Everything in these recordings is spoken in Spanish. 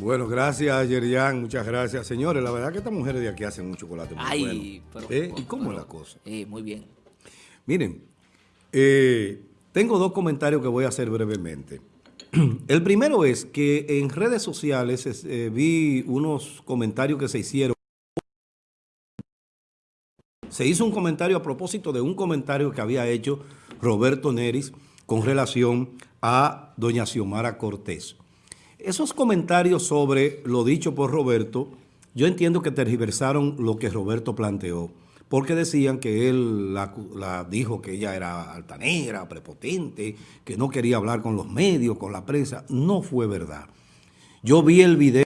Bueno, gracias, Yerian. Muchas gracias. Señores, la verdad que estas mujeres de aquí hacen un chocolate muy Ay, bueno. pero, ¿Eh? ¿Y cómo es la cosa? Eh, muy bien. Miren, eh, tengo dos comentarios que voy a hacer brevemente. El primero es que en redes sociales vi unos comentarios que se hicieron. Se hizo un comentario a propósito de un comentario que había hecho Roberto Neris con relación a doña Xiomara Cortés. Esos comentarios sobre lo dicho por Roberto, yo entiendo que tergiversaron lo que Roberto planteó, porque decían que él la, dijo que ella era altanera, prepotente, que no quería hablar con los medios, con la prensa. No fue verdad. Yo vi el video.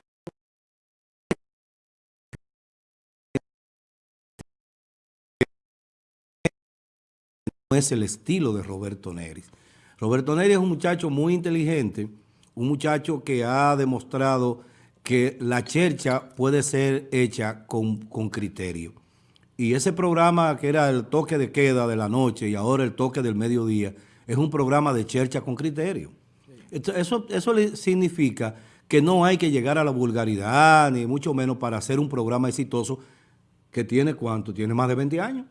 No es el estilo de Roberto Neris. Roberto Neris es un muchacho muy inteligente, un muchacho que ha demostrado que la chercha puede ser hecha con, con, criterio. Y ese programa que era el toque de queda de la noche y ahora el toque del mediodía, es un programa de chercha con criterio. Eso, eso significa que no hay que llegar a la vulgaridad, ni mucho menos para hacer un programa exitoso que tiene cuánto, tiene más de 20 años.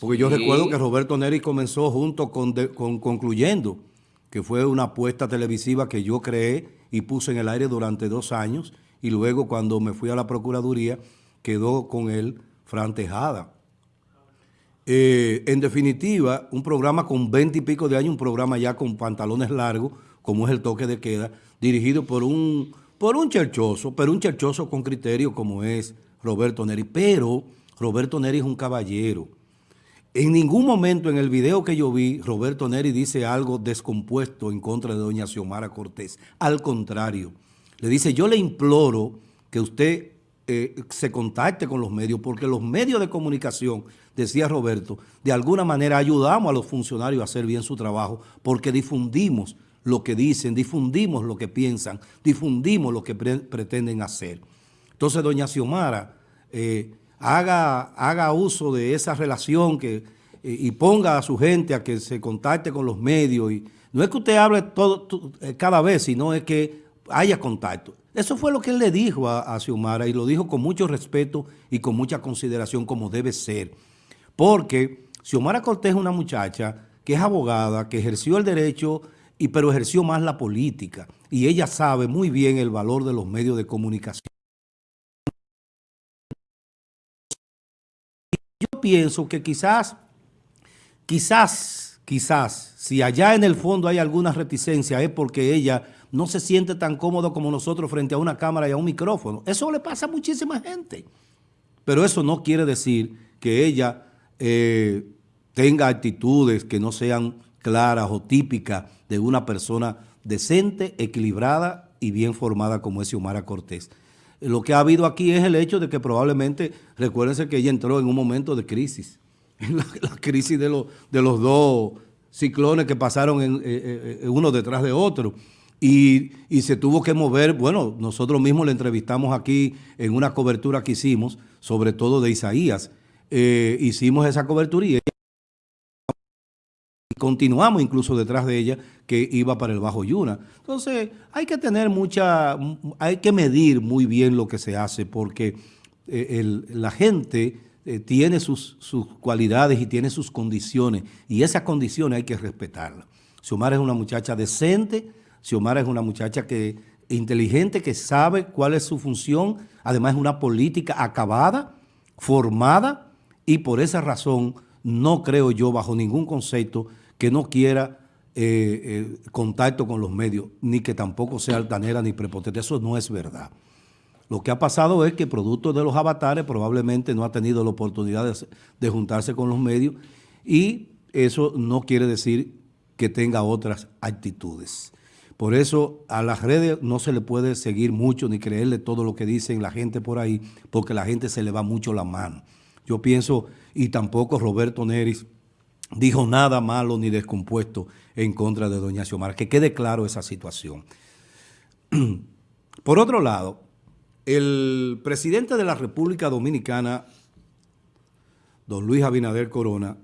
Porque yo recuerdo que Roberto Neri comenzó junto con, de, con, Concluyendo, que fue una apuesta televisiva que yo creé y puse en el aire durante dos años, y luego cuando me fui a la Procuraduría, quedó con él Fran Tejada. Eh, en definitiva, un programa con 20 y pico de años, un programa ya con pantalones largos, como es el toque de queda, dirigido por un, por un cherchoso, pero un cherchoso con criterio como es Roberto Neri. Pero Roberto Neri es un caballero. En ningún momento en el video que yo vi, Roberto Neri dice algo descompuesto en contra de doña Xiomara Cortés. Al contrario, le dice, yo le imploro que usted eh, se contacte con los medios, porque los medios de comunicación, decía Roberto, de alguna manera ayudamos a los funcionarios a hacer bien su trabajo, porque difundimos lo que dicen, difundimos lo que piensan, difundimos lo que pre pretenden hacer. Entonces, doña Xiomara... Eh, haga, haga uso de esa relación que, eh, y ponga a su gente a que se contacte con los medios. Y no es que usted hable todo, todo cada vez, sino es que haya contacto. Eso fue lo que él le dijo a, a Xiomara y lo dijo con mucho respeto y con mucha consideración como debe ser. Porque Xiomara Cortés es una muchacha que es abogada, que ejerció el derecho, y, pero ejerció más la política. Y ella sabe muy bien el valor de los medios de comunicación. Pienso que quizás, quizás, quizás, si allá en el fondo hay alguna reticencia es porque ella no se siente tan cómodo como nosotros frente a una cámara y a un micrófono. Eso le pasa a muchísima gente. Pero eso no quiere decir que ella eh, tenga actitudes que no sean claras o típicas de una persona decente, equilibrada y bien formada como es Xiomara Cortés. Lo que ha habido aquí es el hecho de que probablemente, recuérdense que ella entró en un momento de crisis, la, la crisis de, lo, de, los dos ciclones que pasaron en, eh, eh, uno detrás de otro. Y, se tuvo que mover, bueno, nosotros mismos le entrevistamos aquí en una cobertura que hicimos, sobre todo de Isaías. Eh, hicimos esa cobertura y continuamos incluso detrás de ella que iba para el Bajo Yuna. Entonces hay que tener mucha, hay que medir muy bien lo que se hace porque eh, la gente eh, tiene sus, sus, cualidades y tiene sus condiciones y esas condiciones hay que respetarlas. Xiomara es una muchacha decente, Xiomara es una muchacha que inteligente, que sabe cuál es su función, además es una política acabada, formada y por esa razón no creo yo bajo ningún concepto que no quiera eh, eh, contacto con los medios, ni que tampoco sea altanera ni prepotente. Eso no es verdad. Lo que ha pasado es que producto de los avatares probablemente no ha tenido la oportunidad de, de juntarse con los medios y eso no quiere decir que tenga otras actitudes. Por eso a las redes no se le puede seguir mucho ni creerle todo lo que dicen la gente por ahí, porque la gente se le va mucho la mano. Yo pienso, y tampoco Roberto Neris dijo nada malo ni descompuesto en contra de doña Xiomara. Que quede claro esa situación. Por otro lado, el presidente de la República Dominicana, don Luis Abinader Corona,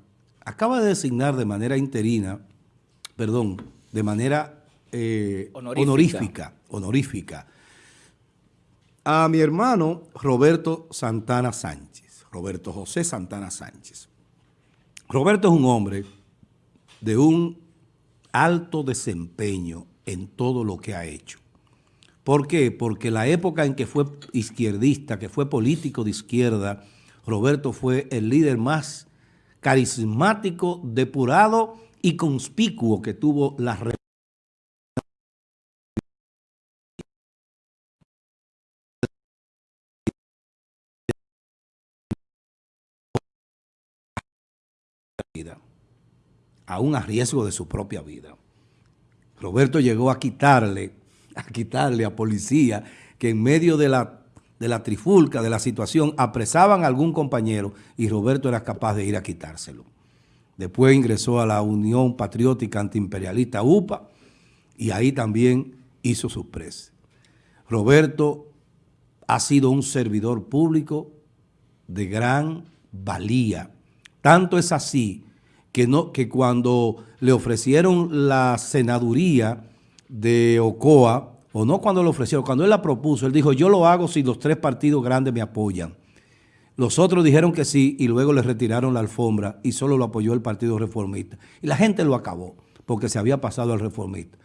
acaba de designar de manera interina, perdón, de manera eh, honorífica. honorífica, honorífica, a mi hermano Roberto Santana Sánchez, Roberto José Santana Sánchez. Roberto es un hombre de un alto desempeño en todo lo que ha hecho. ¿Por qué? Porque la época en que fue izquierdista, que fue político de izquierda, Roberto fue el líder más carismático, depurado y conspicuo que tuvo la aún a riesgo de su propia vida. Roberto llegó a quitarle, a quitarle a policía que en medio de la, de la trifulca, de la situación, apresaban a algún compañero y Roberto era capaz de ir a quitárselo. Después ingresó a la Unión Patriótica Antiimperialista UPA y ahí también hizo sus preses. Roberto ha sido un servidor público de gran valía, tanto es así que, no, que cuando le ofrecieron la senaduría de Ocoa, o no cuando le ofrecieron, cuando él la propuso, él dijo, yo lo hago si los tres partidos grandes me apoyan. Los otros dijeron que sí y luego le retiraron la alfombra y solo lo apoyó el Partido Reformista. Y la gente lo acabó porque se había pasado al reformista.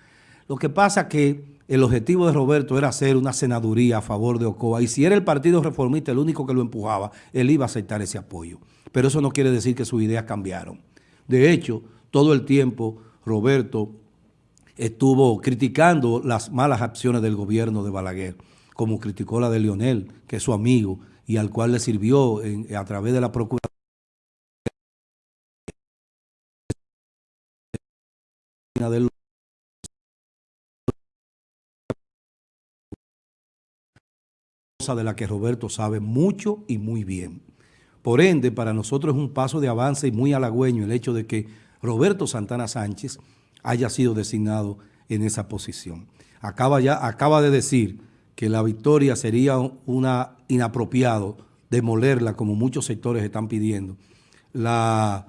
Lo que pasa que el objetivo de Roberto era hacer una senaduría a favor de Ocoa y si era el Partido Reformista el único que lo empujaba, él iba a aceptar ese apoyo pero eso no quiere decir que sus ideas cambiaron. De hecho, todo el tiempo Roberto estuvo criticando las malas acciones del gobierno de Balaguer, como criticó la de Lionel, que es su amigo, y al cual le sirvió a través de la Procuraduría de la que Roberto sabe mucho y muy bien. Por ende, para nosotros es un paso de avance y muy halagüeño el hecho de que Roberto Santana Sánchez haya sido designado en esa posición. Acaba, ya, acaba de decir que la victoria sería una inapropiado demolerla como muchos sectores están pidiendo. La,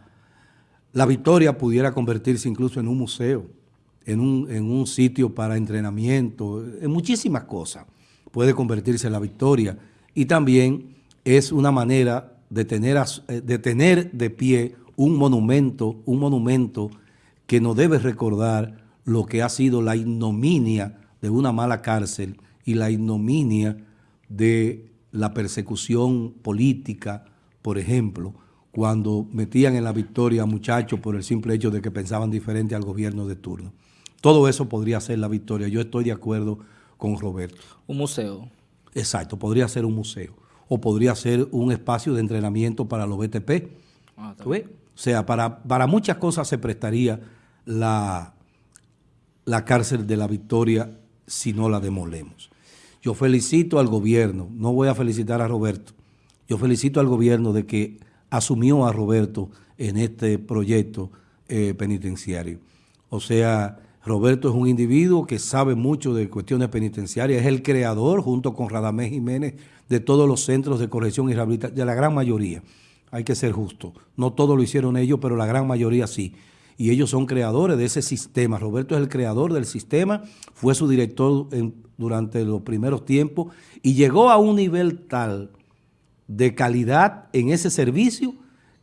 la victoria pudiera convertirse incluso en un museo, en un, en un sitio para entrenamiento, en muchísimas cosas puede convertirse en la victoria y también es una manera de tener, eh, de tener de pie un monumento, un monumento que nos debe recordar lo que ha sido la ignominia de una mala cárcel y la ignominia de la persecución política, por ejemplo, cuando metían en la victoria a muchachos por el simple hecho de que pensaban diferente al gobierno de turno. Todo eso podría ser la victoria. Yo estoy de acuerdo con Roberto. Un museo. Exacto, podría ser un museo o podría ser un espacio de entrenamiento para los BTP. Ah, o sea, para, para muchas cosas se prestaría la, la cárcel de la Victoria si no la demolemos. Yo felicito al gobierno, no voy a felicitar a Roberto, yo felicito al gobierno de que asumió a Roberto en este proyecto eh, penitenciario. O sea, Roberto es un individuo que sabe mucho de cuestiones penitenciarias, es el creador, junto con Radamés Jiménez, de todos los centros de corrección y rehabilitación, de la gran mayoría. Hay que ser justo. No todos lo hicieron ellos, pero la gran mayoría sí. Y ellos son creadores de ese sistema. Roberto es el creador del sistema, fue su director durante los primeros tiempos y llegó a un nivel tal de calidad en ese servicio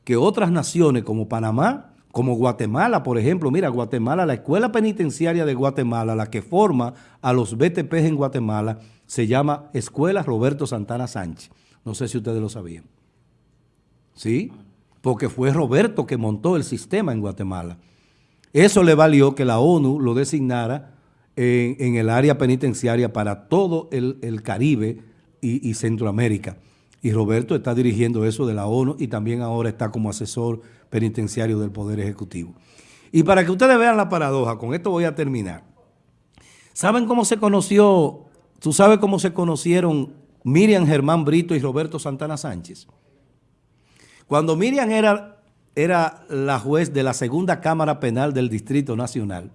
que otras naciones como Panamá como Guatemala, por ejemplo. Mira, Guatemala, la escuela penitenciaria de Guatemala, la que forma a los BTP en Guatemala, se llama Escuela Roberto Santana Sánchez. No sé si ustedes lo sabían. ¿Sí? Porque fue Roberto que montó el sistema en Guatemala. Eso le valió que la ONU lo designara en, el área penitenciaria para todo el, Caribe y Centroamérica y Roberto está dirigiendo eso de la ONU y también ahora está como asesor penitenciario del Poder Ejecutivo. Y para que ustedes vean la paradoja, con esto voy a terminar. ¿Saben cómo se conoció, tú sabes cómo se conocieron Miriam Germán Brito y Roberto Santana Sánchez? Cuando Miriam era, era la juez de la segunda Cámara Penal del Distrito Nacional,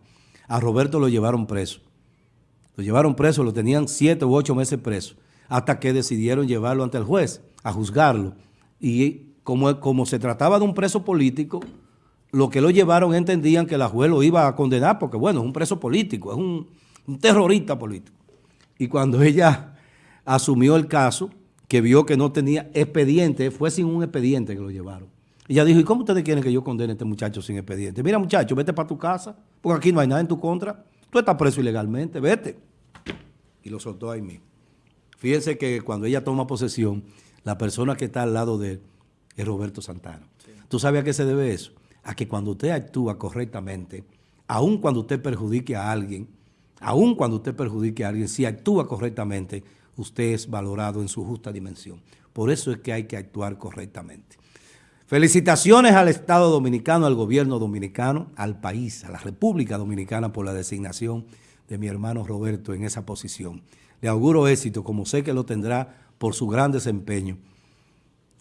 a Roberto lo llevaron preso. Lo llevaron preso, lo tenían siete u ocho meses preso hasta que decidieron llevarlo ante el juez a juzgarlo. Y como, como se trataba de un preso político, lo que lo llevaron entendían que la juez lo iba a condenar porque, bueno, es un preso político, es un, terrorista político. Y cuando ella asumió el caso, que vio que no tenía expediente, fue sin un expediente que lo llevaron. Ella dijo, ¿y cómo ustedes quieren que yo condene a este muchacho sin expediente? Mira muchacho, vete para tu casa, porque aquí no hay nada en tu contra. Tú estás preso ilegalmente, vete. Y lo soltó ahí mismo. Fíjense que cuando ella toma posesión, la persona que está al lado de él es Roberto Santana. ¿Tú sabes a qué se debe eso? A que cuando usted actúa correctamente, aun cuando usted perjudique a alguien, aun cuando usted perjudique a alguien, si actúa correctamente, usted es valorado en su justa dimensión. Por eso es que hay que actuar correctamente. Felicitaciones al Estado Dominicano, al gobierno dominicano, al país, a la República Dominicana por la designación de mi hermano Roberto en esa posición. Le auguro éxito, como sé que lo tendrá por su gran desempeño